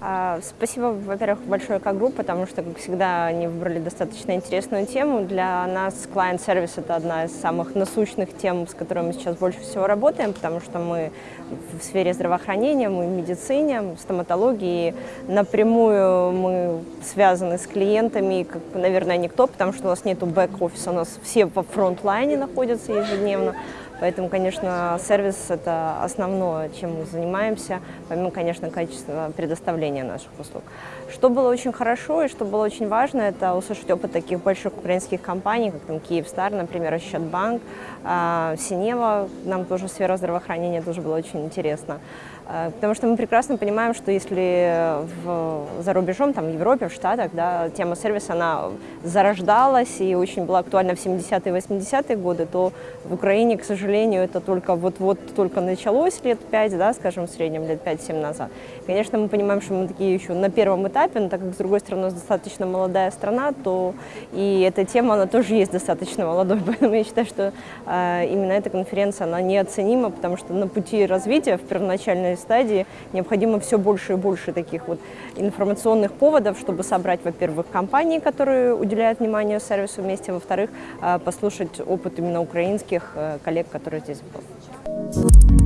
А, спасибо, во-первых, большое как-групп, потому что, как всегда, они выбрали достаточно интересную тему. Для нас клиент-сервис – это одна из самых насущных тем, с которыми мы сейчас больше всего работаем, потому что мы в сфере здравоохранения, мы в медицине, в стоматологии. Напрямую мы связаны с клиентами, как, наверное, никто, потому что у нас нет бэк-офиса, у нас все во фронт-лайне находятся ежедневно. Поэтому, конечно, сервис – это основное, чем мы занимаемся, помимо, конечно, качества предоставления наших услуг. Что было очень хорошо и что было очень важно, это услышать опыт таких больших украинских компаний, как там Киевстар, например, Счетбанк, а, Синева, нам тоже сфера здравоохранения тоже было очень интересно. А, потому что мы прекрасно понимаем, что если в, за рубежом, там, в Европе, в Штатах, да, тема сервиса, она зарождалась и очень была актуальна в 70-е и 80-е годы, то в Украине, к сожалению, это только вот-вот только началось лет 5, да, скажем, в среднем лет 5-7 назад. Конечно, мы понимаем, что мы такие еще на первом этапе, но так как, с другой стороны, у нас достаточно молодая страна, то и эта тема, она тоже есть достаточно молодой, поэтому я считаю, что э, именно эта конференция, она неоценима, потому что на пути развития в первоначальной стадии необходимо все больше и больше таких вот информационных поводов, чтобы собрать, во-первых, компании, которые уделяют внимание сервису вместе, во-вторых, э, послушать опыт именно украинских э, коллег, который здесь был.